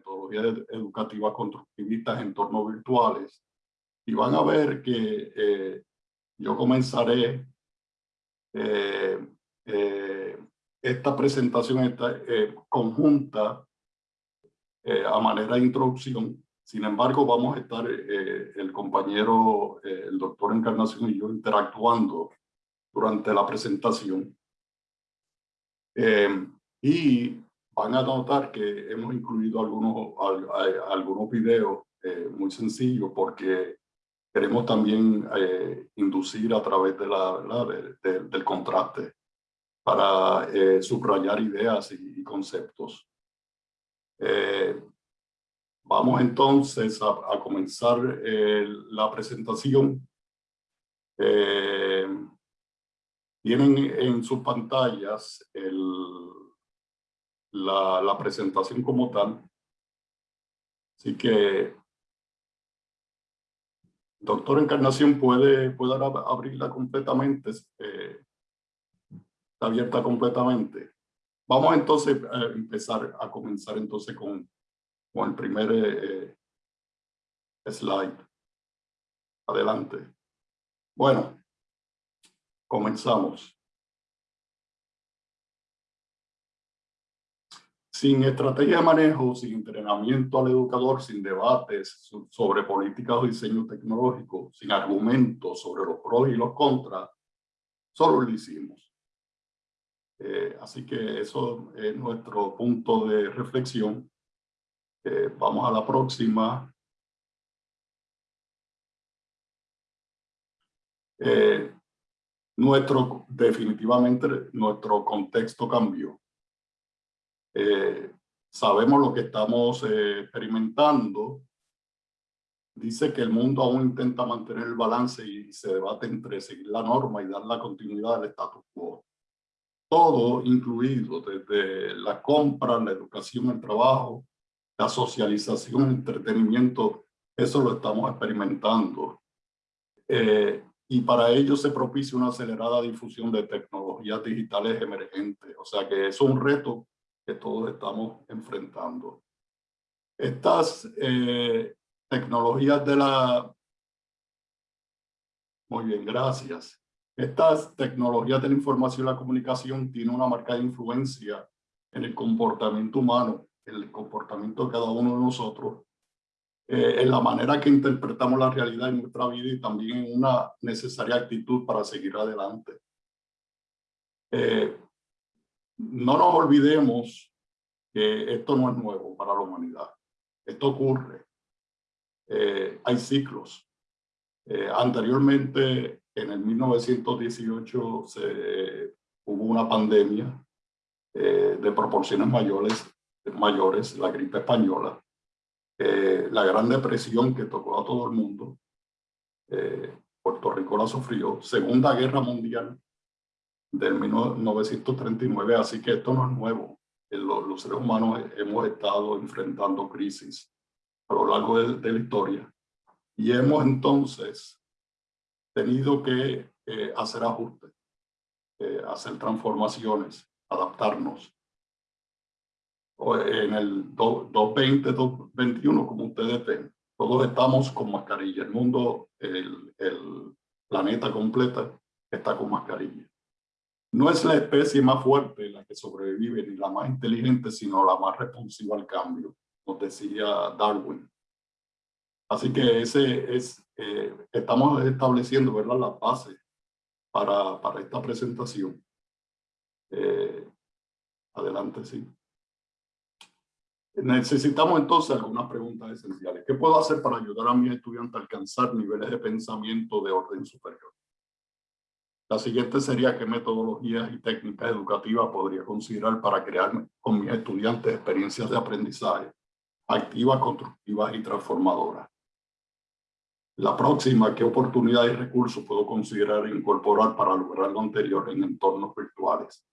metodologías educativas constructivistas en entornos virtuales. Y van a ver que eh, yo comenzaré eh, eh, esta presentación esta, conjunta a manera de introducción. Sin embargo, vamos a estar el compañero, el doctor Encarnación y yo interactuando durante la presentación. y van a notar que hemos incluido algunos, algunos videos eh, muy sencillos porque queremos también eh, inducir a través de la, del contraste para eh, subrayar ideas y, conceptos. vamos entonces a, a comenzar la presentación. tienen en sus pantallas el, la, presentación como tal. Así que, doctor Encarnación, puede, puede abrirla completamente, eh, está abierta completamente. Vamos entonces a empezar a comenzar entonces con, con el primer eh, slide. Adelante. Bueno, comenzamos. Sin estrategia de manejo, sin entrenamiento al educador, sin debates sobre políticas o diseño tecnológico, sin argumentos sobre los pros y los contras, solo lo hicimos. Eh, así que eso es nuestro punto de reflexión. Eh, vamos a la próxima. Eh, nuestro, definitivamente nuestro contexto cambió. Eh, sabemos lo que estamos eh, experimentando. Dice que el mundo aún intenta mantener el balance y se debate entre seguir la norma y dar la continuidad del status quo. Todo incluido, desde la compra, la educación, el trabajo, la socialización, el entretenimiento, eso lo estamos experimentando. Eh, y para ello se propicia una acelerada difusión de tecnologías digitales emergentes. O sea que es un reto que todos estamos enfrentando. Estas eh, tecnologías de la... Muy bien, gracias. Estas tecnologías de la información y la comunicación tienen una marcada influencia en el comportamiento humano, en el comportamiento de cada uno de nosotros, eh, en la manera que interpretamos la realidad en nuestra vida y también en una necesaria actitud para seguir adelante. Eh, no nos olvidemos que esto no es nuevo para la humanidad. Esto ocurre. Eh, hay ciclos. Eh, anteriormente, en el 1918, se, hubo una pandemia eh, de proporciones mayores, mayores, la gripe española, la Gran Depresión que tocó a todo el mundo. Puerto Rico la sufrió. Segunda Guerra Mundial, del 1939, así que esto no es nuevo. Los, seres humanos hemos estado enfrentando crisis a lo largo de, la historia y hemos entonces tenido que eh, hacer ajustes, eh, hacer transformaciones, adaptarnos. En el 2020, 2021, como ustedes ven, todos estamos con mascarilla. El mundo, el, el planeta completo está con mascarilla. No es la especie más fuerte la que sobrevive ni la más inteligente, sino la más responsiva al cambio, nos decía Darwin. Así que ese es, eh, estamos estableciendo ¿verdad? la base para, para esta presentación. Eh, adelante, sí. Necesitamos entonces algunas preguntas esenciales. ¿Qué puedo hacer para ayudar a mis estudiantes a alcanzar niveles de pensamiento de orden superior? La siguiente sería qué metodologías y técnicas educativas podría considerar para crear con mis estudiantes experiencias de aprendizaje activas, constructivas y transformadoras. La próxima, qué oportunidades y recursos puedo considerar incorporar para lograr lo anterior en entornos virtuales.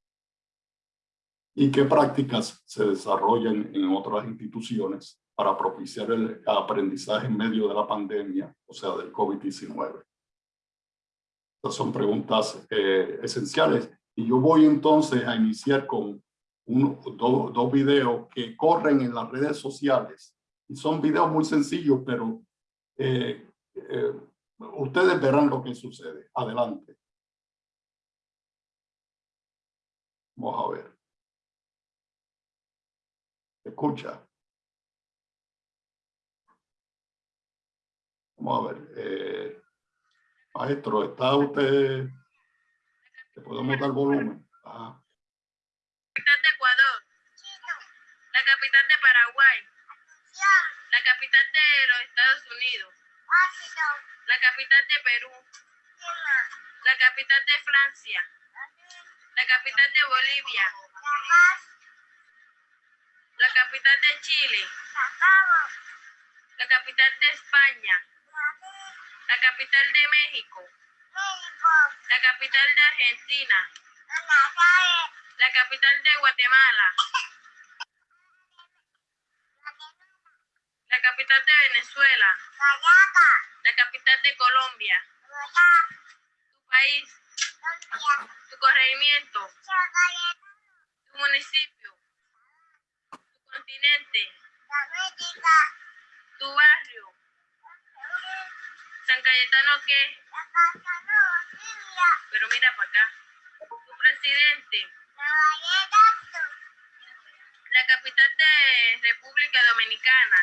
Y qué prácticas se desarrollan en otras instituciones para propiciar el aprendizaje en medio de la pandemia, o sea, del COVID-19 son preguntas eh, esenciales. Y yo voy entonces a iniciar con dos, dos videos que corren en las redes sociales. Y son videos muy sencillos, pero eh, eh, ustedes verán lo que sucede. Adelante. Vamos a ver. Escucha. Vamos a ver. Eh, maestro, ¿está usted? ¿Le podemos dar volumen? La capital de Ecuador. La capital de Paraguay. La capital de los Estados Unidos. La capital de Perú. La capital de Francia. La capital de Bolivia. La capital de Chile. La capital de España. La capital de México. La capital de Argentina. La capital de Guatemala. La capital de Venezuela. La capital de Colombia. Tu país. Tu corregimiento. Tu municipio. Tu continente. Tu barrio. San Cayetano, ¿qué? Pero mira para acá. Tu presidente. La capital de República Dominicana.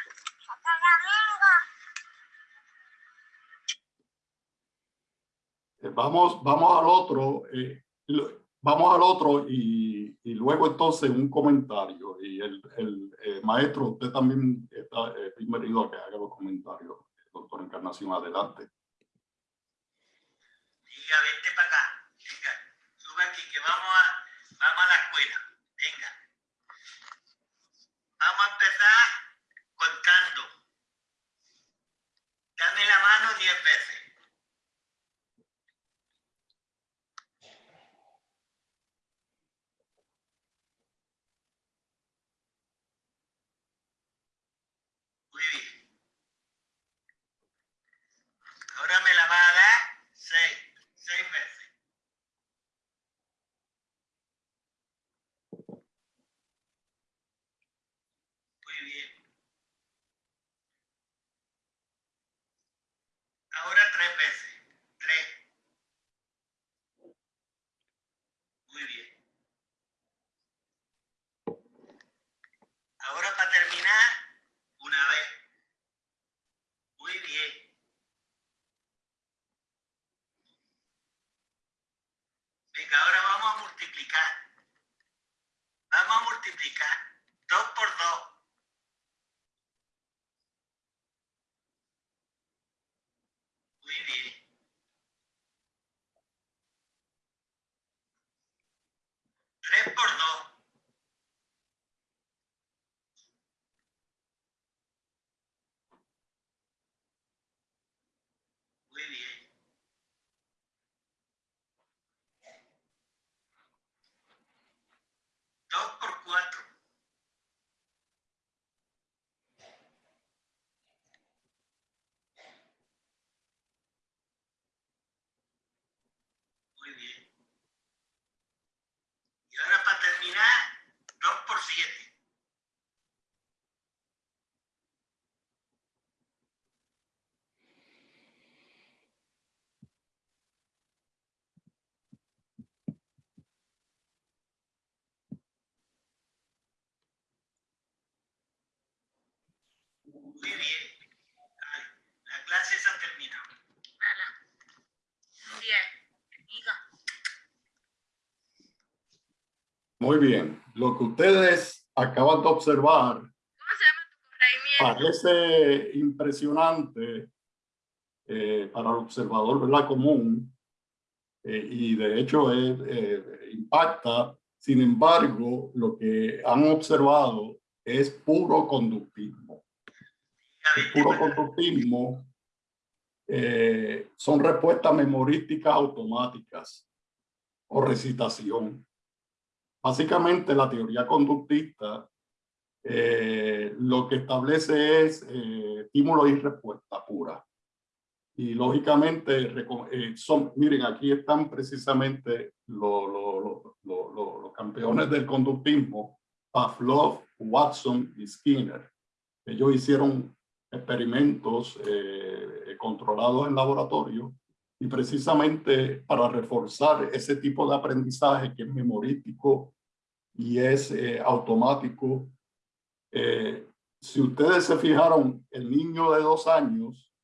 Eh, Vamos, vamos al otro, eh, vamos al otro y, luego entonces un comentario. Y el, eh, maestro, usted también está bienvenido a que haga los comentarios. Doctor Encarnación, adelante. Diga, vente para acá. Venga, sube aquí que vamos a, vamos a la escuela. Venga. Vamos a empezar contando. Dame la mano diez veces. tres veces. Tres. Muy bien. Ahora para terminar, una vez. Muy bien. Venga, ahora vamos a multiplicar. Vamos a multiplicar. dos por dos. really Muy bien. Vale, La clase se ha terminado. Bien. Diga. Muy bien. Lo que ustedes acaban de observar parece impresionante eh, para el observador ¿verdad? común eh, y de hecho es, eh, impacta. Sin embargo, lo que han observado es puro conductismo. El puro conductismo eh, son respuestas memorísticas automáticas o recitación. Básicamente la teoría conductista eh, lo que establece es eh, y respuesta pura. y lógicamente, eh, son, miren, aquí están precisamente los, los campeones del conductismo, Pavlov, Watson y Skinner. Ellos hicieron experimentos eh, controlados en laboratorio y precisamente para reforzar ese tipo de aprendizaje que es memorístico y es eh, automático. si ustedes se fijaron, el niño de dos años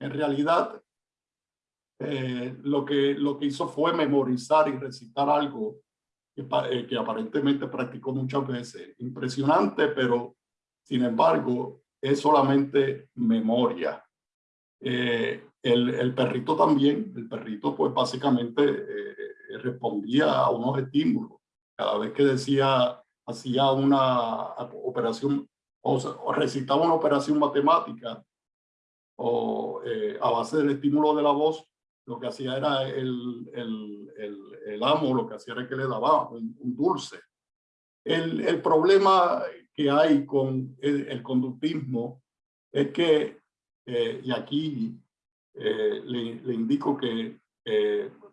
en realidad, eh, lo, que, lo que hizo fue memorizar y recitar algo que, eh, que aparentemente practicó muchas veces. Impresionante, pero sin embargo, es solamente memoria. Eh, el, el, perrito también, el perrito pues básicamente respondía a unos estímulos. Cada vez que decía, hacía una operación o, o recitaba una operación matemática, o eh, a base del estímulo de la voz, lo que hacía era el, el, el, el amo, lo que hacía era que le daba un, dulce. El, el, problema que hay con el, conductismo es que, eh, y aquí eh, le, indico que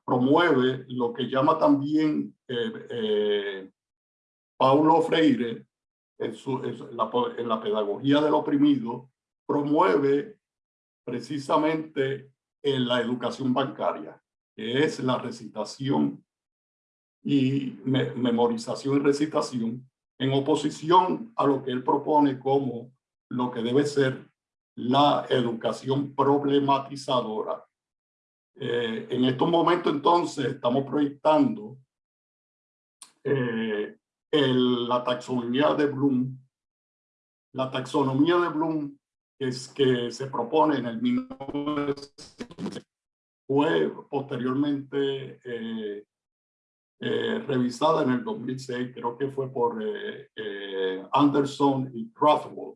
promueve lo que llama también Paulo Freire en, su, la pedagogía del oprimido, promueve precisamente en la educación bancaria, que es la recitación y memorización y recitación, en oposición a lo que él propone como lo que debe ser la educación problematizadora. Eh, en estos momentos entonces estamos proyectando eh, la taxonomía de Bloom. La taxonomía de Bloom es que se propone en el 1900 fue posteriormente eh, eh, revisada en el 2006, creo que fue por eh, Anderson y Rothwell.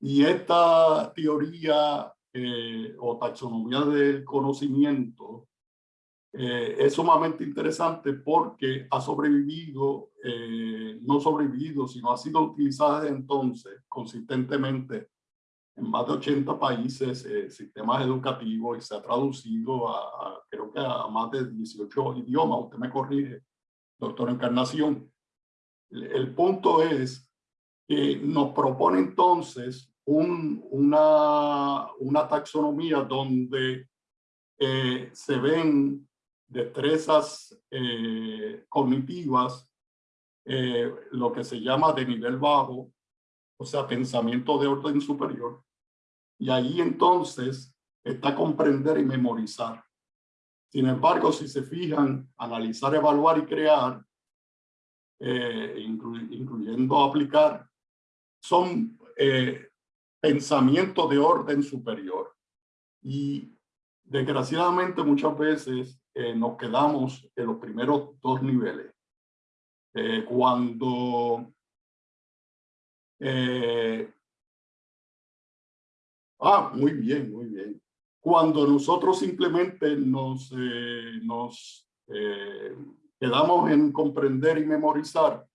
Y esta teoría o taxonomía del conocimiento es sumamente interesante porque ha sobrevivido, no sobrevivido, sino ha sido utilizada desde entonces consistentemente en más de 80 países eh, sistemas educativos y se ha traducido a, creo que a más de 18 idiomas. Usted me corrige, doctor Encarnación. El, punto es que nos propone entonces un, una, una taxonomía donde eh, se ven destrezas eh, cognitivas, lo que se llama de nivel bajo, o sea, pensamiento de orden superior. Y ahí entonces está comprender y memorizar. Sin embargo, si se fijan, analizar, evaluar y crear, eh, incluyendo aplicar, son eh, pensamientos de orden superior. Y desgraciadamente muchas veces eh, nos quedamos en los primeros dos niveles. Eh, cuando eh, ah, muy bien, muy bien. Cuando nosotros simplemente nos, eh, eh, quedamos en comprender y memorizar,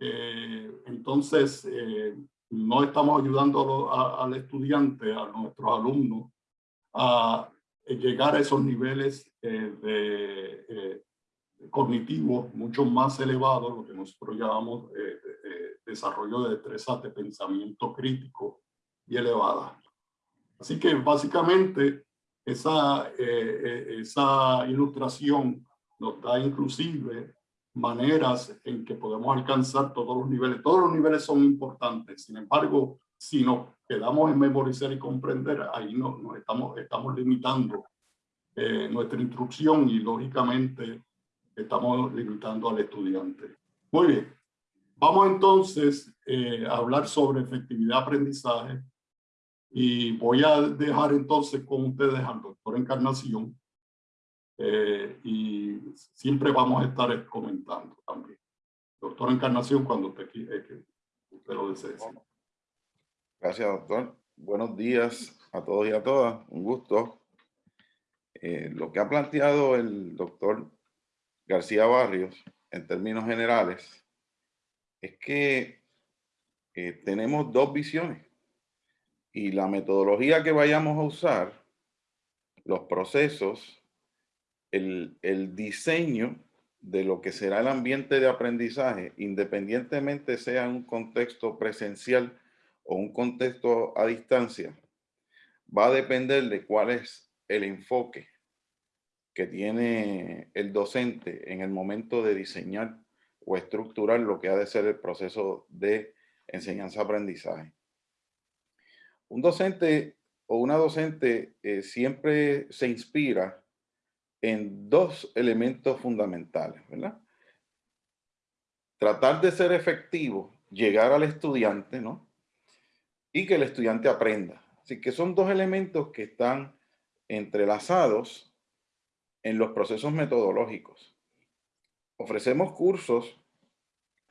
entonces no estamos ayudando al estudiante, a nuestros alumnos, a llegar a esos niveles de cognitivos mucho más elevados, lo que nosotros llamamos desarrollo de destrezas de pensamiento crítico y elevada. Así que básicamente esa, eh, eh, esa ilustración nos da inclusive maneras en que podemos alcanzar todos los niveles. Todos los niveles son importantes, sin embargo, si nos quedamos en memorizar y comprender, ahí nos, estamos, estamos limitando eh, nuestra instrucción y lógicamente estamos limitando al estudiante. Muy bien. Vamos entonces eh, a hablar sobre efectividad aprendizaje y voy a dejar entonces con ustedes al doctor Encarnación eh, y siempre vamos a estar comentando también. Doctor Encarnación, cuando usted, eh, usted lo desee. Gracias, doctor. Buenos días a todos y a todas. Un gusto. lo que ha planteado el doctor García Barrios en términos generales es que eh, tenemos dos visiones. Y la metodología que vayamos a usar los procesos, el, el diseño de lo que será el ambiente de aprendizaje, independientemente sea un contexto presencial o un contexto a distancia, va a depender de cuál es el enfoque que tiene el docente en el momento de diseñar o estructurar lo que ha de ser el proceso de enseñanza-aprendizaje. Un docente o una docente eh, siempre se inspira en dos elementos fundamentales, ¿verdad? Tratar de ser efectivo, llegar al estudiante, ¿no? Y que el estudiante aprenda. Así que son dos elementos que están entrelazados en los procesos metodológicos. Ofrecemos cursos,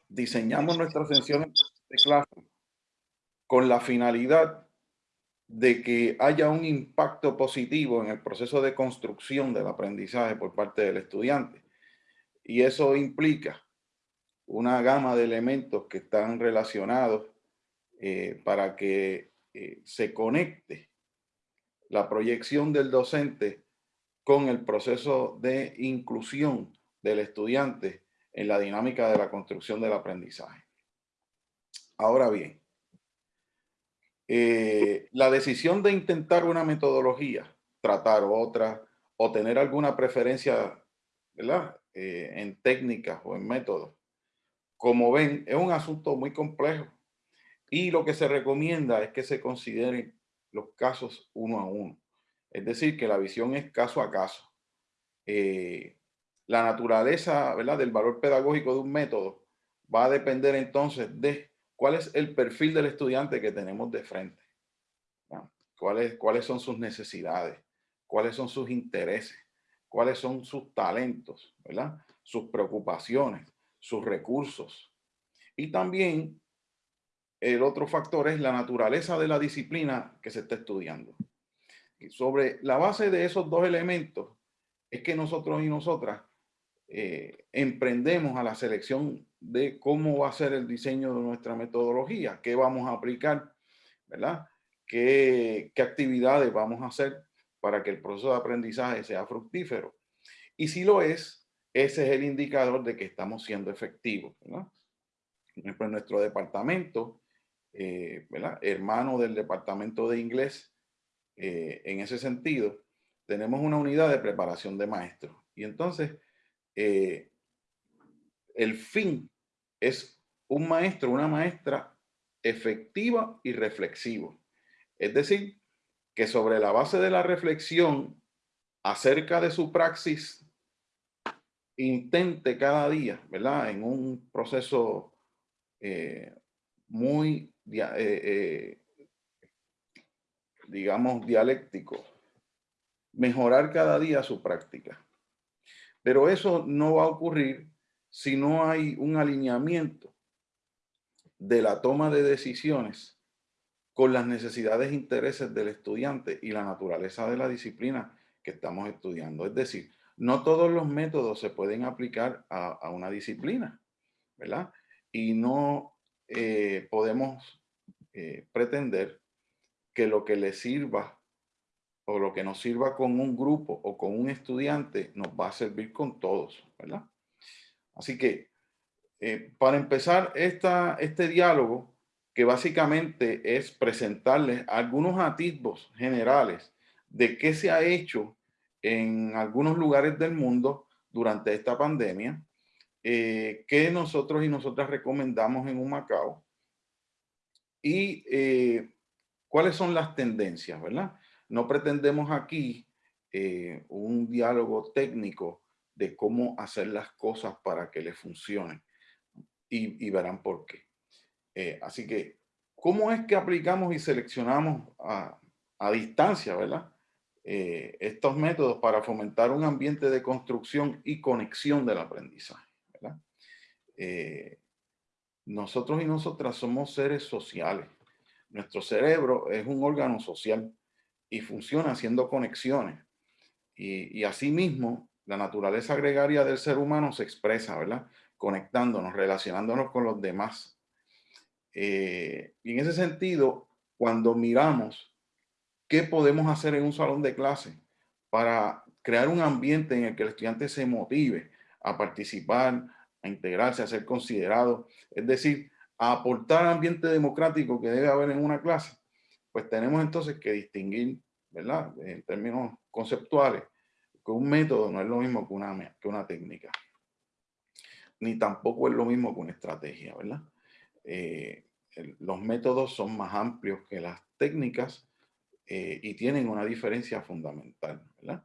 diseñamos nuestras sesiones de clase con la finalidad de que haya un impacto positivo en el proceso de construcción del aprendizaje por parte del estudiante. Y eso implica una gama de elementos que están relacionados eh, para que eh, se conecte la proyección del docente con el proceso de inclusión del estudiante en la dinámica de la construcción del aprendizaje. Ahora bien, eh, la decisión de intentar una metodología, tratar otra o tener alguna preferencia ¿verdad? Eh, en técnicas o en métodos, como ven, es un asunto muy complejo. Y lo que se recomienda es que se consideren los casos uno a uno. Es decir, que la visión es caso a caso. Eh, la naturaleza ¿verdad? del valor pedagógico de un método va a depender entonces de cuál es el perfil del estudiante que tenemos de frente. ¿Cuáles, cuáles son sus necesidades, cuáles son sus intereses, cuáles son sus talentos, ¿verdad? sus preocupaciones, sus recursos. Y también el otro factor es la naturaleza de la disciplina que se está estudiando. Y sobre la base de esos dos elementos es que nosotros y nosotras eh, emprendemos a la selección de cómo va a ser el diseño de nuestra metodología, qué vamos a aplicar, ¿verdad? ¿Qué, qué actividades vamos a hacer para que el proceso de aprendizaje sea fructífero? Y si lo es, ese es el indicador de que estamos siendo efectivos, ¿verdad? En nuestro departamento, eh, ¿verdad? hermano del departamento de inglés, eh, en ese sentido, tenemos una unidad de preparación de maestros. Y entonces, eh, el fin es un maestro, una maestra efectiva y reflexivo. Es decir, que sobre la base de la reflexión acerca de su praxis, intente cada día, ¿verdad? En un proceso eh, muy, eh, digamos, dialéctico, mejorar cada día su práctica. Pero eso no va a ocurrir si no hay un alineamiento de la toma de decisiones con las necesidades e intereses del estudiante y la naturaleza de la disciplina que estamos estudiando. Es decir, no todos los métodos se pueden aplicar a, una disciplina, ¿verdad? Y no eh, podemos eh, pretender que lo que le sirva o lo que nos sirva con un grupo o con un estudiante nos va a servir con todos, ¿verdad? Así que eh, para empezar este diálogo, que básicamente es presentarles algunos atisbos generales de qué se ha hecho en algunos lugares del mundo durante esta pandemia, eh, que nosotros y nosotras recomendamos en un Macao y eh, cuáles son las tendencias, ¿verdad? No pretendemos aquí un diálogo técnico de cómo hacer las cosas para que les funcionen y, verán por qué. Eh, así que, ¿cómo es que aplicamos y seleccionamos a, distancia, verdad? Eh, estos métodos para fomentar un ambiente de construcción y conexión del aprendizaje, ¿verdad? Eh, nosotros y nosotras somos seres sociales. Nuestro cerebro es un órgano social y funciona haciendo conexiones. Y, y asimismo, la naturaleza gregaria del ser humano se expresa, ¿verdad? Conectándonos, relacionándonos con los demás. Eh, y en ese sentido, cuando miramos qué podemos hacer en un salón de clase para crear un ambiente en el que el estudiante se motive a participar, a integrarse, a ser considerado, es decir, a aportar ambiente democrático que debe haber en una clase, pues tenemos entonces que distinguir, ¿verdad? En términos conceptuales, que un método no es lo mismo que una, técnica, ni tampoco es lo mismo que una estrategia, ¿verdad? Eh, los métodos son más amplios que las técnicas eh, y tienen una diferencia fundamental, ¿verdad?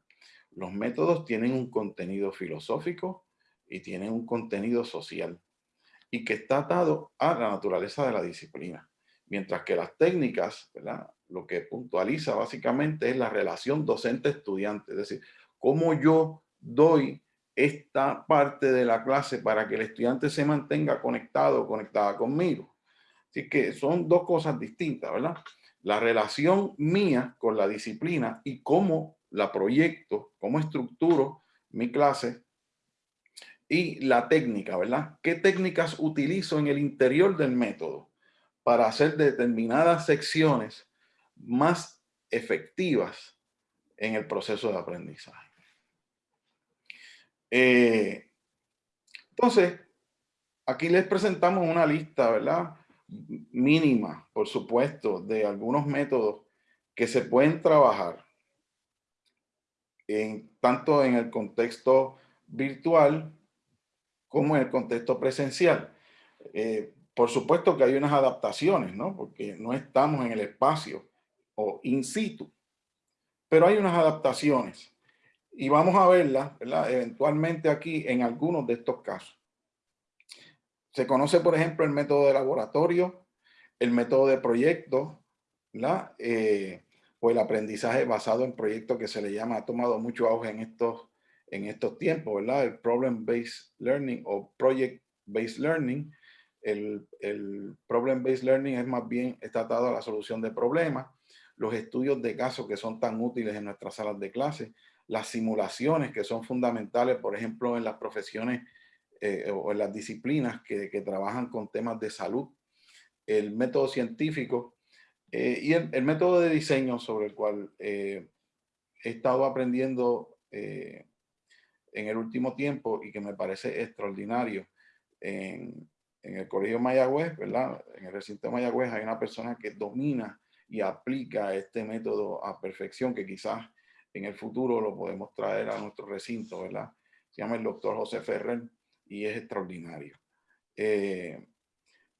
Los métodos tienen un contenido filosófico y tienen un contenido social y que está atado a la naturaleza de la disciplina. Mientras que las técnicas, lo que puntualiza básicamente es la relación docente-estudiante, es decir, cómo yo doy esta parte de la clase para que el estudiante se mantenga conectado o conectada conmigo. Así que son dos cosas distintas, ¿verdad? La relación mía con la disciplina y cómo la proyecto, cómo estructuro mi clase y la técnica, ¿verdad? ¿Qué técnicas utilizo en el interior del método para hacer determinadas secciones más efectivas en el proceso de aprendizaje? Eh, entonces, aquí les presentamos una lista, ¿verdad? Mínima, por supuesto, de algunos métodos que se pueden trabajar tanto en el contexto virtual como en el contexto presencial. Eh, por supuesto que hay unas adaptaciones, ¿no? Porque no estamos en el espacio o in situ, pero hay unas adaptaciones y vamos a verlas. Eventualmente aquí en algunos de estos casos. Se conoce, por ejemplo, el método de laboratorio, el método de proyecto. Eh, o el aprendizaje basado en proyectos que se le llama, ha tomado mucho auge en estos, en estos tiempos, ¿verdad? El Problem-Based Learning o Project-Based Learning. El, el Problem-Based Learning es más bien, está atado a la solución de problemas. Los estudios de casos que son tan útiles en nuestras salas de clase. Las simulaciones que son fundamentales, por ejemplo, en las profesiones eh, o en las disciplinas que, que trabajan con temas de salud. El método científico, eh, y el, método de diseño sobre el cual eh, he estado aprendiendo eh, en el último tiempo y que me parece extraordinario. En, en, el Colegio Mayagüez, ¿verdad? En el recinto de Mayagüez hay una persona que domina y aplica este método a perfección que quizás en el futuro lo podemos traer a nuestro recinto, ¿verdad? Se llama el doctor José Ferrer y es extraordinario. Eh,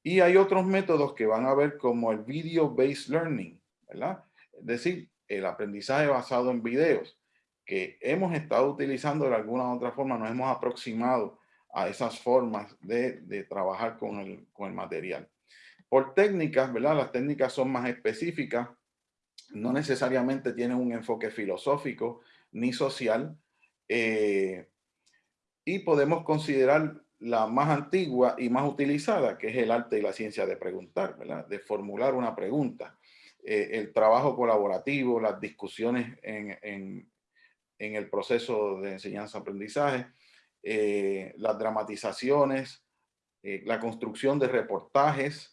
y hay otros métodos que van a ver como el Video-Based Learning, ¿verdad? Es decir, el aprendizaje basado en videos que hemos estado utilizando de alguna u otra forma, nos hemos aproximado a esas formas de, trabajar con el, con el material. Por técnicas, ¿verdad? Las técnicas son más específicas, no necesariamente tienen un enfoque filosófico ni social, eh, y podemos considerar la más antigua y más utilizada, que es el arte y la ciencia de preguntar, de formular una pregunta. Eh, el trabajo colaborativo, las discusiones en, en, en el proceso de enseñanza-aprendizaje, eh, las dramatizaciones, eh, la construcción de reportajes,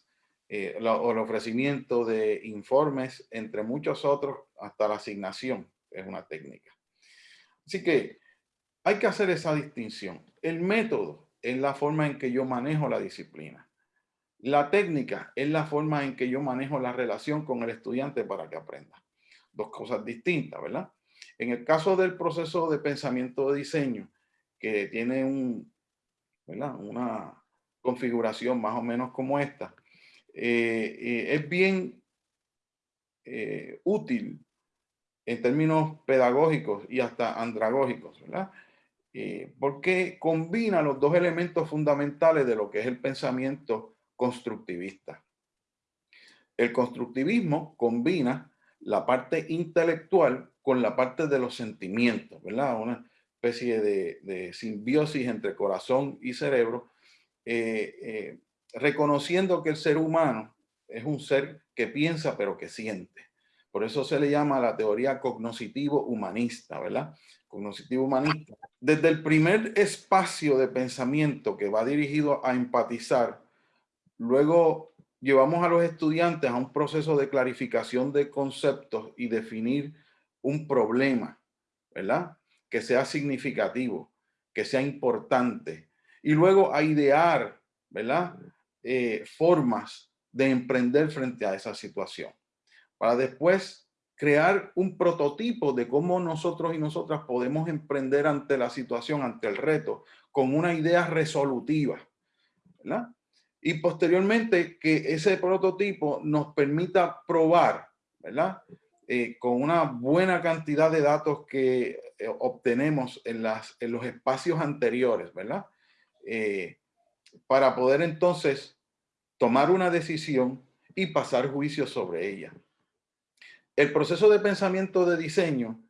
o el ofrecimiento de informes, entre muchos otros, hasta la asignación es una técnica. Así que hay que hacer esa distinción. El método es la forma en que yo manejo la disciplina. La técnica es la forma en que yo manejo la relación con el estudiante para que aprenda. Dos cosas distintas, ¿verdad? En el caso del proceso de pensamiento de diseño, que tiene un, una configuración más o menos como esta, eh, eh, es bien eh, útil en términos pedagógicos y hasta andragógicos, ¿verdad? Porque combina los dos elementos fundamentales de lo que es el pensamiento constructivista. El constructivismo combina la parte intelectual con la parte de los sentimientos, ¿verdad? Especie de, simbiosis entre corazón y cerebro, eh, eh, reconociendo que el ser humano es un ser que piensa pero que siente. Por eso se le llama la teoría cognoscitivo humanista, ¿verdad? Cognoscitivo humanista. Desde el primer espacio de pensamiento que va dirigido a empatizar, luego llevamos a los estudiantes a un proceso de clarificación de conceptos y definir un problema ¿verdad? Que sea significativo, que sea importante. Y luego a idear, ¿verdad? Eh, formas de emprender frente a esa situación. Para después crear un prototipo de cómo nosotros y nosotras podemos emprender ante la situación, ante el reto, con una idea resolutiva. ¿verdad? Y posteriormente que ese prototipo nos permita probar, ¿verdad? Eh, con una buena cantidad de datos que eh, obtenemos en, las, en los espacios anteriores, ¿verdad? Eh, para poder entonces tomar una decisión y pasar juicio sobre ella. El proceso de pensamiento de diseño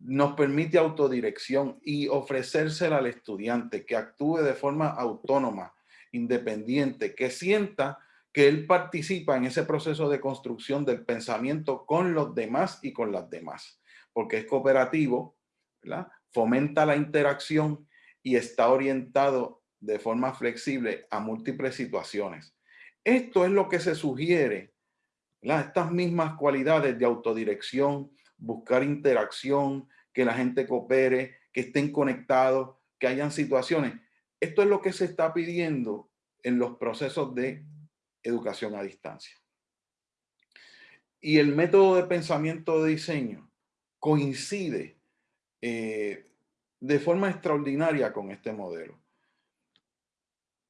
nos permite autodirección y ofrecérsela al estudiante que actúe de forma autónoma, independiente, que sienta que él participa en ese proceso de construcción del pensamiento con los demás y con las demás, porque es cooperativo, fomenta la interacción y está orientado de forma flexible a múltiples situaciones. Esto es lo que se sugiere, estas mismas cualidades de autodirección, buscar interacción, que la gente coopere, que estén conectados, que hayan situaciones. Esto es lo que se está pidiendo en los procesos de educación a distancia. Y el método de pensamiento de diseño coincide eh, de forma extraordinaria con este modelo.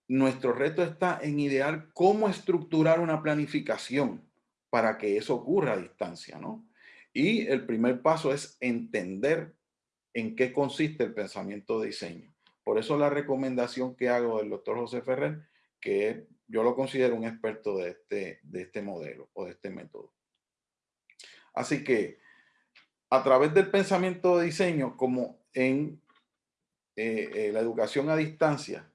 Nuestro reto está en idear cómo estructurar una planificación para que eso ocurra a distancia, ¿no? Y el primer paso es entender en qué consiste el pensamiento de diseño. Por eso la recomendación que hago del doctor José Ferrer, que yo lo considero un experto de este, de este modelo o de este método. Así que a través del pensamiento de diseño, como en eh, eh, la educación a distancia,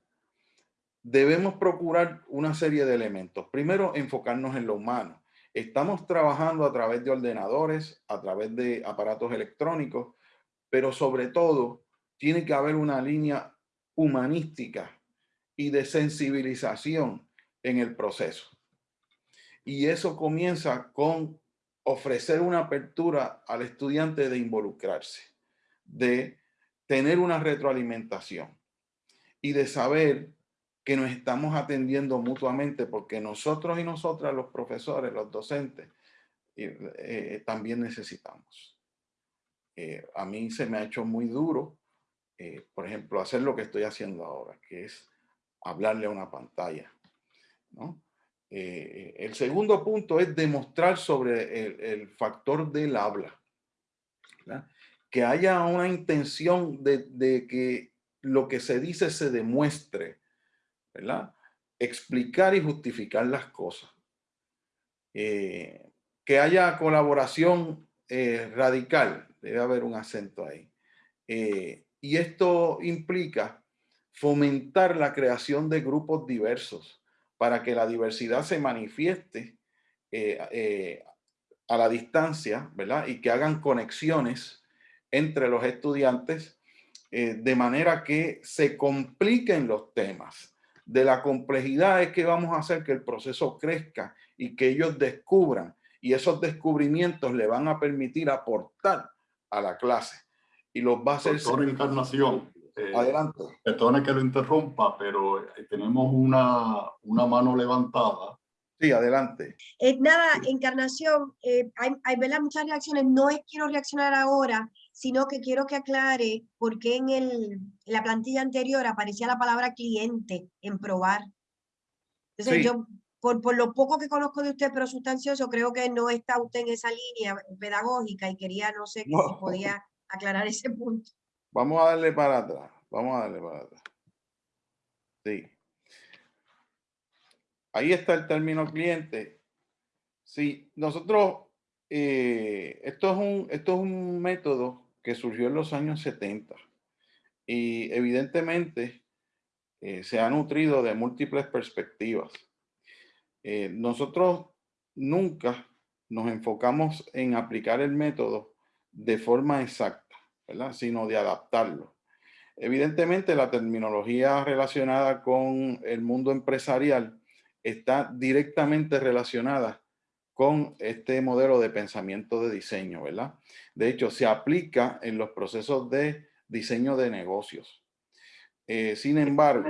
debemos procurar una serie de elementos. Primero, enfocarnos en lo humano. Estamos trabajando a través de ordenadores, a través de aparatos electrónicos, pero sobre todo tiene que haber una línea humanística y de sensibilización en el proceso. Y eso comienza con ofrecer una apertura al estudiante de involucrarse, de tener una retroalimentación y de saber que nos estamos atendiendo mutuamente porque nosotros y nosotras, los profesores, los docentes, eh, también necesitamos. Eh, a mí se me ha hecho muy duro, eh, por ejemplo, hacer lo que estoy haciendo ahora, que es hablarle a una pantalla eh, el segundo punto es demostrar sobre el, factor del habla. Que haya una intención de, que lo que se dice se demuestre. Explicar y justificar las cosas. Eh, que haya colaboración eh, radical. Debe haber un acento ahí. y esto implica fomentar la creación de grupos diversos para que la diversidad se manifieste eh, eh, a la distancia, ¿verdad? Y que hagan conexiones entre los estudiantes eh, de manera que se compliquen los temas. De la complejidad es que vamos a hacer que el proceso crezca y que ellos descubran y esos descubrimientos le van a permitir aportar a la clase y los va a hacer... encarnación, eh, Adelante. Perdone que lo interrumpa, pero eh, tenemos una, una mano levantada. Sí, adelante. Eh, nada, Encarnación, hay, hay muchas reacciones. No es quiero reaccionar ahora, sino que quiero que aclare por qué en, el, la plantilla anterior aparecía la palabra cliente en probar. Entonces yo, por, por lo poco que conozco de usted, pero sustancioso, creo que no está usted en esa línea pedagógica y quería, no sé, si podía aclarar ese punto. Vamos a darle para atrás. Vamos a darle para atrás. Sí. Ahí está el término cliente. Sí, nosotros, eh, esto, es un, esto es un método que surgió en los años 70 y evidentemente eh, se ha nutrido de múltiples perspectivas. Eh, nosotros nunca nos enfocamos en aplicar el método de forma exacta sino de adaptarlo. Evidentemente, la terminología relacionada con el mundo empresarial está directamente relacionada con este modelo de pensamiento de diseño, ¿verdad? De hecho, se aplica en los procesos de diseño de negocios. Eh, sin embargo,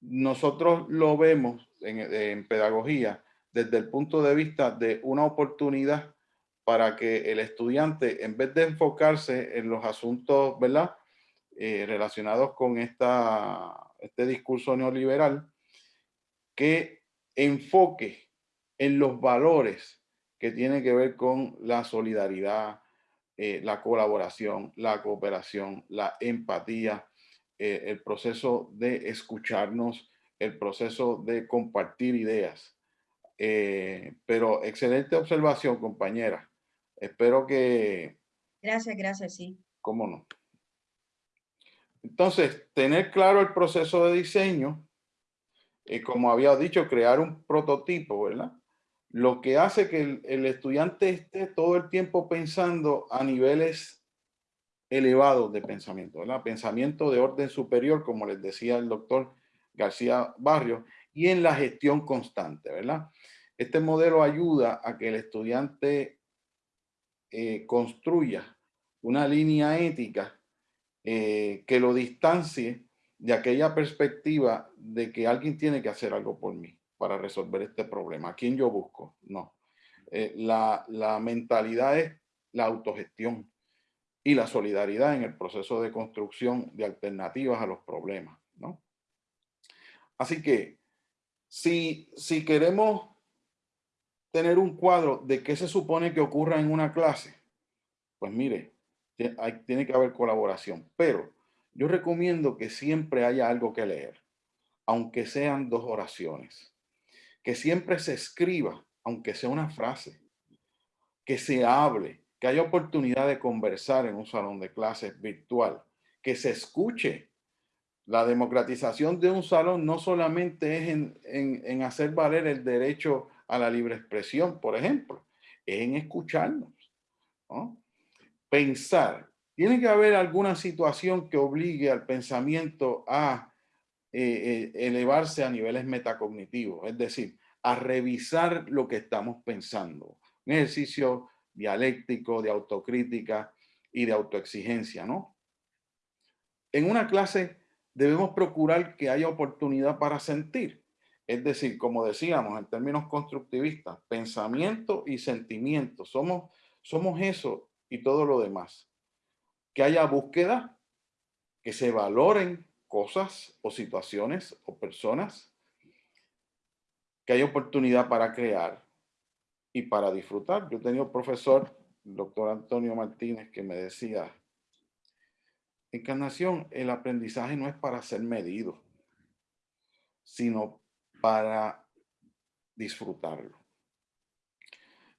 nosotros lo vemos en, pedagogía desde el punto de vista de una oportunidad para que el estudiante, en vez de enfocarse en los asuntos, ¿verdad? Eh, relacionados con esta, este discurso neoliberal, que enfoque en los valores que tienen que ver con la solidaridad, eh, la colaboración, la cooperación, la empatía, eh, el proceso de escucharnos, el proceso de compartir ideas. Pero excelente observación, compañera. Espero que... Gracias, gracias, sí. ¿Cómo no? Entonces, tener claro el proceso de diseño, y como había dicho, crear un prototipo, ¿verdad? Lo que hace que el, el estudiante esté todo el tiempo pensando a niveles elevados de pensamiento, ¿verdad? Pensamiento de orden superior, como les decía el doctor García Barrio, y en la gestión constante, ¿verdad? Este modelo ayuda a que el estudiante eh, construya una línea ética eh, que lo distancie de aquella perspectiva de que alguien tiene que hacer algo por mí para resolver este problema. ¿A quién yo busco? No. Eh, la, la mentalidad es la autogestión y la solidaridad en el proceso de construcción de alternativas a los problemas. ¿no? Así que si, si queremos tener un cuadro de qué se supone que ocurra en una clase, pues mire, hay, tiene que haber colaboración, pero yo recomiendo que siempre haya algo que leer, aunque sean dos oraciones, que siempre se escriba, aunque sea una frase, que se hable, que haya oportunidad de conversar en un salón de clases virtual, que se escuche. La democratización de un salón no solamente es en, hacer valer el derecho a la libre expresión, por ejemplo, es en escucharnos. Pensar. Tiene que haber alguna situación que obligue al pensamiento a eh, eh, elevarse a niveles metacognitivos, es decir, a revisar lo que estamos pensando. Un ejercicio dialéctico, de autocrítica y de autoexigencia, ¿no? En una clase debemos procurar que haya oportunidad para sentir. Es decir, como decíamos en términos constructivistas, pensamiento y sentimiento. Somos, somos eso y todo lo demás. Que haya búsqueda, que se valoren cosas o situaciones o personas, que haya oportunidad para crear, y para disfrutar. Yo tenía un profesor, el doctor Antonio Martínez, que me decía, encarnación, el aprendizaje no es para ser medido, sino para disfrutarlo.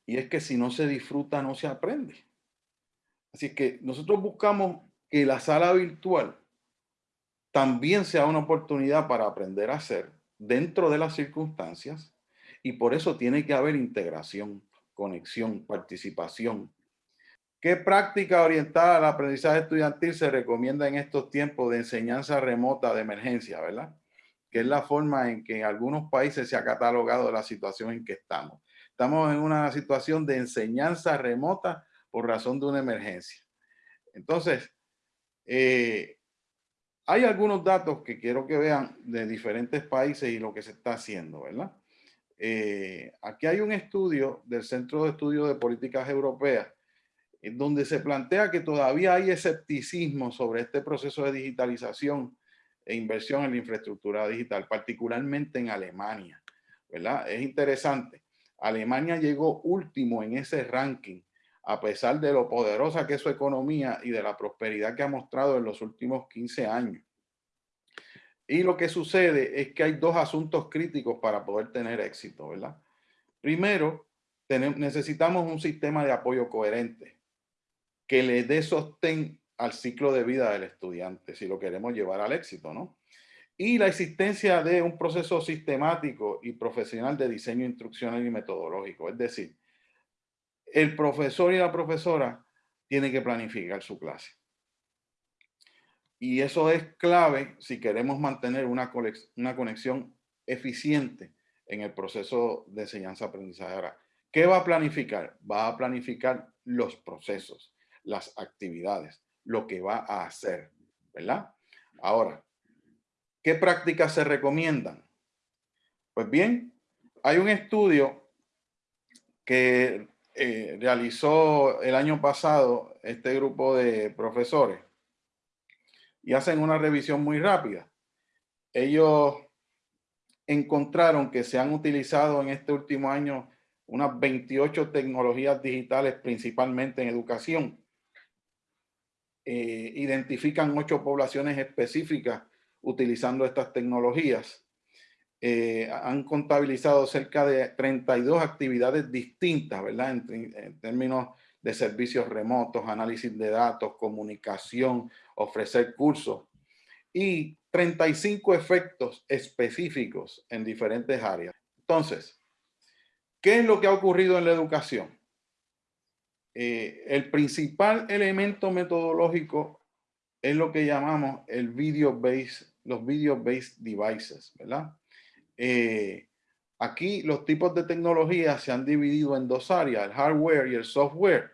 Y es que si no se disfruta, no se aprende. Así que nosotros buscamos que la sala virtual también sea una oportunidad para aprender a hacer dentro de las circunstancias y por eso tiene que haber integración, conexión, participación. ¿Qué práctica orientada al aprendizaje estudiantil se recomienda en estos tiempos de enseñanza remota de emergencia, verdad? Que es la forma en que en algunos países se ha catalogado la situación en que estamos. Estamos en una situación de enseñanza remota por razón de una emergencia. Entonces, eh, hay algunos datos que quiero que vean de diferentes países y lo que se está haciendo, ¿verdad? Eh, aquí hay un estudio del Centro de Estudios de Políticas Europeas en donde se plantea que todavía hay escepticismo sobre este proceso de digitalización e inversión en la infraestructura digital, particularmente en Alemania. ¿verdad? Es interesante. Alemania llegó último en ese ranking, a pesar de lo poderosa que es su economía y de la prosperidad que ha mostrado en los últimos 15 años. Y lo que sucede es que hay dos asuntos críticos para poder tener éxito, ¿verdad? Primero, necesitamos un sistema de apoyo coherente que le dé sostén al ciclo de vida del estudiante, si lo queremos llevar al éxito, ¿no? Y la existencia de un proceso sistemático y profesional de diseño instruccional y metodológico. Es decir, el profesor y la profesora tienen que planificar su clase. Y eso es clave si queremos mantener una, una conexión eficiente en el proceso de enseñanza-aprendizaje. ¿qué va a planificar? Va a planificar los procesos, las actividades, lo que va a hacer, ¿verdad? Ahora, ¿qué prácticas se recomiendan? Pues bien, hay un estudio que eh, realizó el año pasado este grupo de profesores y hacen una revisión muy rápida. Ellos encontraron que se han utilizado en este último año unas 28 tecnologías digitales, principalmente en educación. Eh, identifican ocho poblaciones específicas utilizando estas tecnologías. Eh, han contabilizado cerca de 32 actividades distintas, ¿verdad? En, términos de servicios remotos, análisis de datos, comunicación, ofrecer cursos y 35 efectos específicos en diferentes áreas. Entonces, ¿qué es lo que ha ocurrido en la educación? Eh, el principal elemento metodológico es lo que llamamos video los video based devices. Eh, aquí los tipos de tecnología se han dividido en dos áreas, el hardware y el software.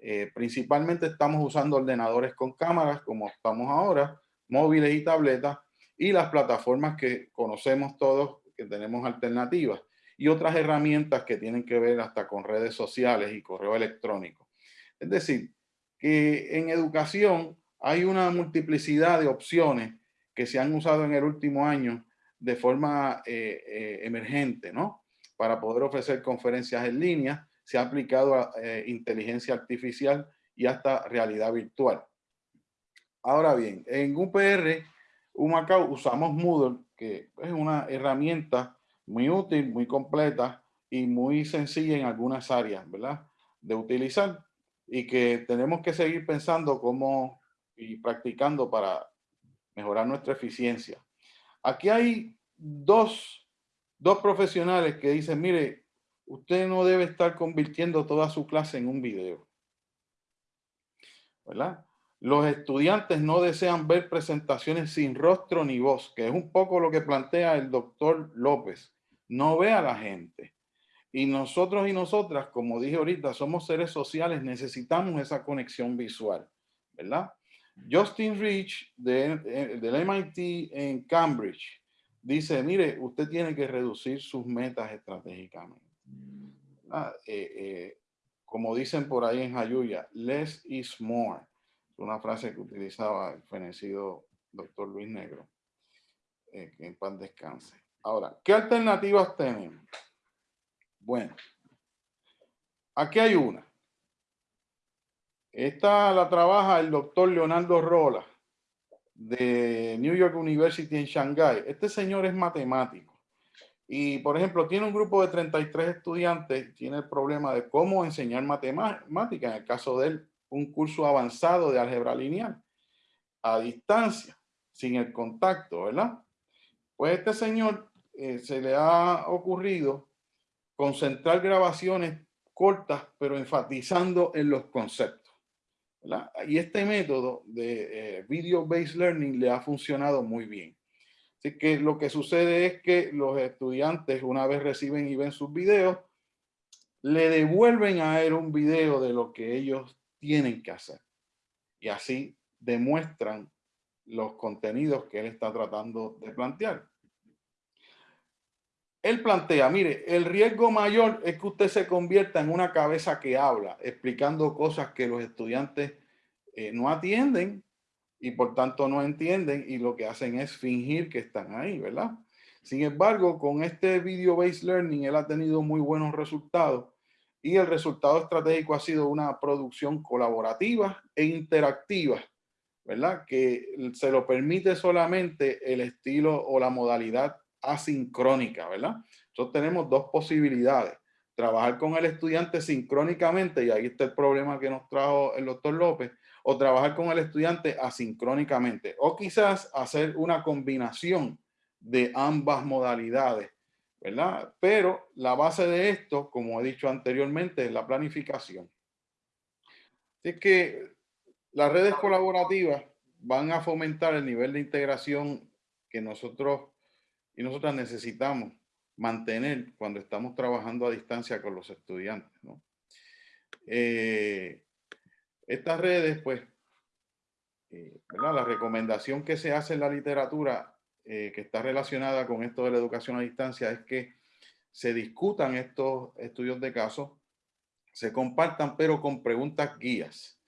Eh, principalmente estamos usando ordenadores con cámaras, como estamos ahora, móviles y tabletas, y las plataformas que conocemos todos, que tenemos alternativas, y otras herramientas que tienen que ver hasta con redes sociales y correo electrónico. Es decir, que en educación hay una multiplicidad de opciones que se han usado en el último año de forma eh, eh, emergente, ¿no? Para poder ofrecer conferencias en línea, se ha aplicado a, eh, inteligencia artificial y hasta realidad virtual. Ahora bien, en UPR, Humacao, usamos Moodle, que es una herramienta muy útil, muy completa y muy sencilla en algunas áreas, ¿verdad? De utilizar y que tenemos que seguir pensando cómo y practicando para mejorar nuestra eficiencia. Aquí hay dos, dos profesionales que dicen, mire, usted no debe estar convirtiendo toda su clase en un video. ¿Verdad? Los estudiantes no desean ver presentaciones sin rostro ni voz, que es un poco lo que plantea el doctor López. No ve a la gente. Y nosotros y nosotras, como dije ahorita, somos seres sociales, necesitamos esa conexión visual, ¿verdad? Justin Rich de, del MIT en Cambridge dice, mire, usted tiene que reducir sus metas estratégicamente. Ah, eh, eh, como dicen por ahí en Jayuya, less is more. Una frase que utilizaba el fenecido doctor Luis Negro. Eh, que en paz descanse. Ahora, ¿qué alternativas tenemos? Bueno, aquí hay una. Esta la trabaja el doctor Leonardo Rola de New York University en Shanghai. Este señor es matemático y, por ejemplo, tiene un grupo de 33 estudiantes, tiene el problema de cómo enseñar matemática, en el caso de él, un curso avanzado de álgebra lineal, a distancia, sin el contacto, ¿verdad? Pues este señor eh, se le ha ocurrido concentrar grabaciones cortas, pero enfatizando en los conceptos. Y este método de eh, video-based learning le ha funcionado muy bien. Así que lo que sucede es que los estudiantes, una vez reciben y ven sus videos, le devuelven a él un video de lo que ellos tienen que hacer. Y así demuestran los contenidos que él está tratando de plantear. Él plantea, mire, el riesgo mayor es que usted se convierta en una cabeza que habla, explicando cosas que los estudiantes eh, no atienden y por tanto no entienden y lo que hacen es fingir que están ahí, ¿verdad? Sin embargo, con este video-based learning, él ha tenido muy buenos resultados y el resultado estratégico ha sido una producción colaborativa e interactiva, ¿verdad? Que se lo permite solamente el estilo o la modalidad asincrónica, ¿verdad? Entonces tenemos dos posibilidades. Trabajar con el estudiante sincrónicamente, y ahí está el problema que nos trajo el doctor López, o trabajar con el estudiante asincrónicamente, o quizás hacer una combinación de ambas modalidades, ¿verdad? Pero la base de esto, como he dicho anteriormente, es la planificación. Así que las redes colaborativas van a fomentar el nivel de integración que nosotros y nosotras necesitamos mantener cuando estamos trabajando a distancia con los estudiantes. ¿no? Eh, estas redes, pues, eh, la recomendación que se hace en la literatura eh, que está relacionada con esto de la educación a distancia es que se discutan estos estudios de caso, se compartan, pero con preguntas guías,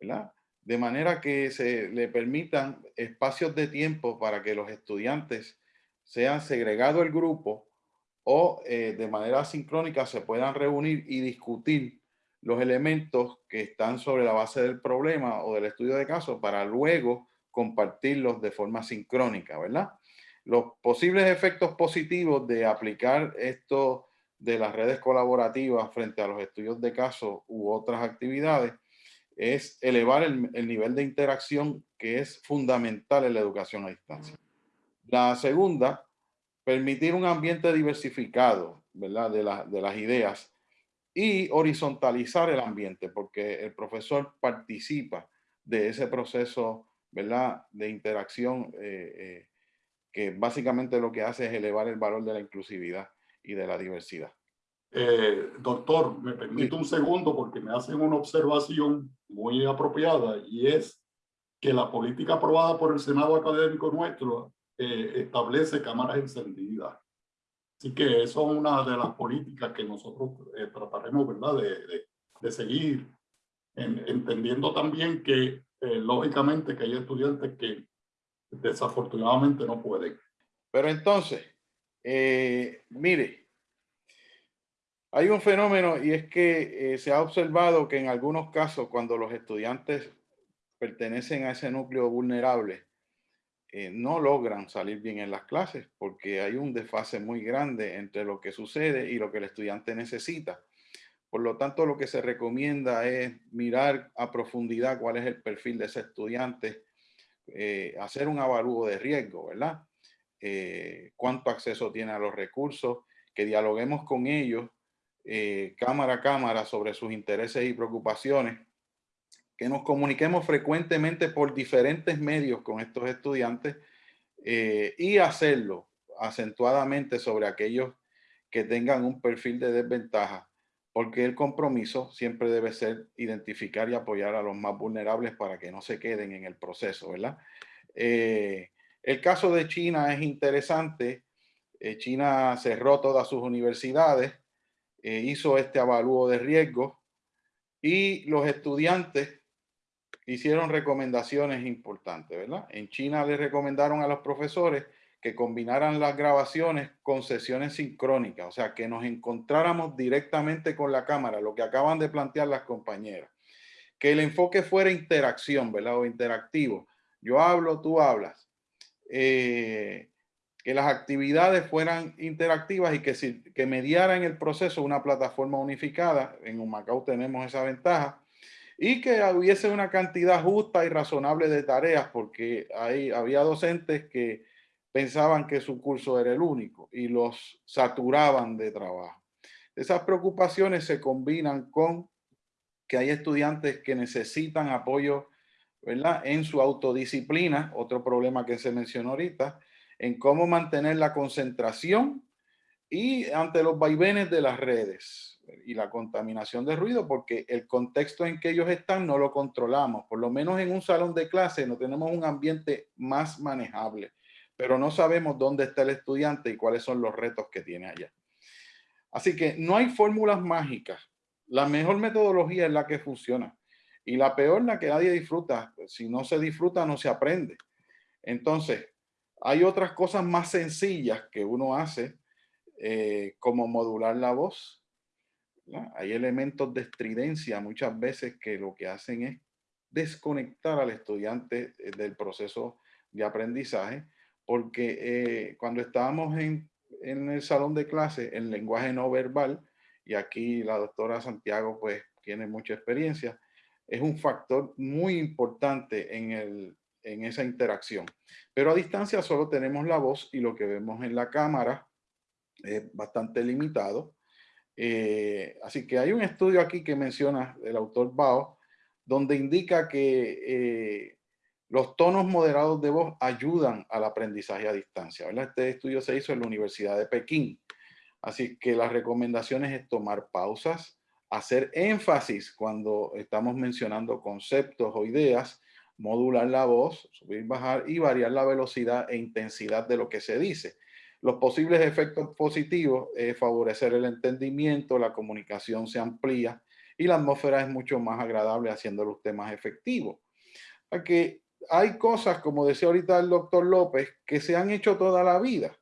¿verdad? De manera que se le permitan espacios de tiempo para que los estudiantes sean segregados el grupo o eh, de manera sincrónica se puedan reunir y discutir los elementos que están sobre la base del problema o del estudio de caso para luego compartirlos de forma sincrónica, ¿verdad? Los posibles efectos positivos de aplicar esto de las redes colaborativas frente a los estudios de caso u otras actividades es elevar el, el nivel de interacción que es fundamental en la educación a distancia. La segunda, permitir un ambiente diversificado, ¿verdad? De, la, de las ideas y horizontalizar el ambiente, porque el profesor participa de ese proceso, ¿verdad? De interacción eh, eh, que básicamente lo que hace es elevar el valor de la inclusividad y de la diversidad. Eh, doctor, me permite un segundo porque me hacen una observación muy apropiada y es que la política aprobada por el Senado Académico nuestro establece cámaras encendidas. Así que eso es una de las políticas que nosotros eh, trataremos, ¿verdad?, de, de, seguir, entendiendo también que, eh, lógicamente, que hay estudiantes que desafortunadamente no pueden. Pero entonces, eh, mire, hay un fenómeno y es que se ha observado que en algunos casos, cuando los estudiantes pertenecen a ese núcleo vulnerable, eh, no logran salir bien en las clases porque hay un desfase muy grande entre lo que sucede y lo que el estudiante necesita. Por lo tanto, lo que se recomienda es mirar a profundidad cuál es el perfil de ese estudiante, eh, hacer un avalúo de riesgo, ¿verdad? Eh, cuánto acceso tiene a los recursos, que dialoguemos con ellos cámara a cámara sobre sus intereses y preocupaciones que nos comuniquemos frecuentemente por diferentes medios con estos estudiantes eh, y hacerlo acentuadamente sobre aquellos que tengan un perfil de desventaja, porque el compromiso siempre debe ser identificar y apoyar a los más vulnerables para que no se queden en el proceso, ¿verdad? Eh, el caso de China es interesante. Eh, China cerró todas sus universidades, hizo este avalúo de riesgo y los estudiantes hicieron recomendaciones importantes, ¿verdad? En China le recomendaron a los profesores que combinaran las grabaciones con sesiones sincrónicas, o sea, que nos encontráramos directamente con la cámara, lo que acaban de plantear las compañeras. Que el enfoque fuera interacción, ¿verdad? O interactivo. Yo hablo, tú hablas. Eh, que las actividades fueran interactivas y que, si, que mediaran el proceso una plataforma unificada. En Humacao tenemos esa ventaja y que hubiese una cantidad justa y razonable de tareas, porque ahí había docentes que pensaban que su curso era el único y los saturaban de trabajo. Esas preocupaciones se combinan con que hay estudiantes que necesitan apoyo ¿verdad? en su autodisciplina, otro problema que se mencionó ahorita, en cómo mantener la concentración y ante los vaivenes de las redes y la contaminación de ruido porque el contexto en que ellos están no lo controlamos. Por lo menos en un salón de clase no tenemos un ambiente más manejable, pero no sabemos dónde está el estudiante y cuáles son los retos que tiene allá. Así que no hay fórmulas mágicas. La mejor metodología es la que funciona y la peor la que nadie disfruta. Si no se disfruta, no se aprende. Entonces, hay otras cosas más sencillas que uno hace, eh, como modular la voz, hay elementos de estridencia muchas veces que lo que hacen es desconectar al estudiante eh, del proceso de aprendizaje, porque eh, cuando estábamos en, en, el salón de clase, el lenguaje no verbal, y aquí la doctora Santiago pues tiene mucha experiencia, es un factor muy importante en, el, en esa interacción. Pero a distancia solo tenemos la voz y lo que vemos en la cámara es bastante limitado. Eh, así que hay un estudio aquí que menciona el autor Bao, donde indica que eh, los tonos moderados de voz ayudan al aprendizaje a distancia. Este estudio se hizo en la Universidad de Pekín Así que las recomendaciones es tomar pausas, hacer énfasis cuando estamos mencionando conceptos o ideas, modular la voz, subir, bajar y variar la velocidad e intensidad de lo que se dice. Los posibles efectos positivos es favorecer el entendimiento, la comunicación se amplía y la atmósfera es mucho más agradable haciéndolo usted más efectivo. Hay cosas, como decía ahorita el doctor López, que se han hecho toda la vida,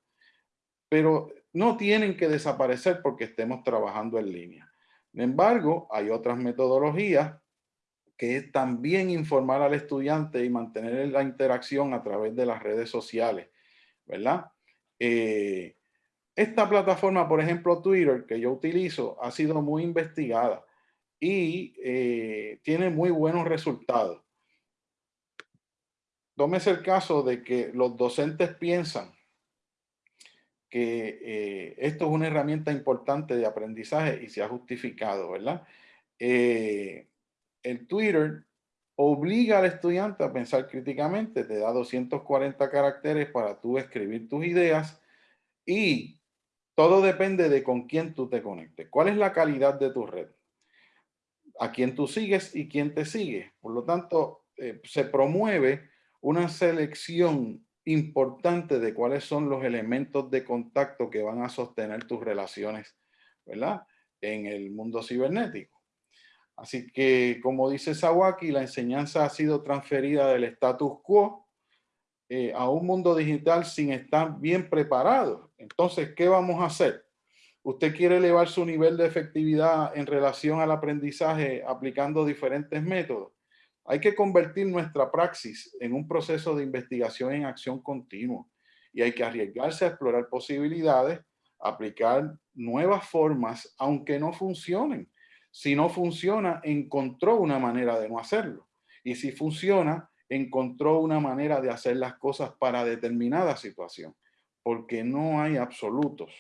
pero no tienen que desaparecer porque estemos trabajando en línea. Sin embargo, hay otras metodologías que también informar al estudiante y mantener la interacción a través de las redes sociales, ¿verdad? Eh, esta plataforma, por ejemplo, Twitter, que yo utilizo, ha sido muy investigada y eh, tiene muy buenos resultados. Tómese el caso de que los docentes piensan que eh, esto es una herramienta importante de aprendizaje y se ha justificado, ¿verdad? Eh, el Twitter obliga al estudiante a pensar críticamente, te da 240 caracteres para tú escribir tus ideas y todo depende de con quién tú te conectes. ¿Cuál es la calidad de tu red? A quién tú sigues y quién te sigue. Por lo tanto, eh, se promueve una selección importante de cuáles son los elementos de contacto que van a sostener tus relaciones, ¿verdad? En el mundo cibernético. Así que, como dice Sawaki, la enseñanza ha sido transferida del status quo eh, a un mundo digital sin estar bien preparado. Entonces, ¿qué vamos a hacer? Usted quiere elevar su nivel de efectividad en relación al aprendizaje aplicando diferentes métodos. Hay que convertir nuestra praxis en un proceso de investigación en acción continua y hay que arriesgarse a explorar posibilidades, aplicar nuevas formas, aunque no funcionen. Si no funciona, encontró una manera de no hacerlo. Y si funciona, encontró una manera de hacer las cosas para determinada situación, porque no hay absolutos.